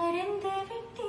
மறந்து விட்டு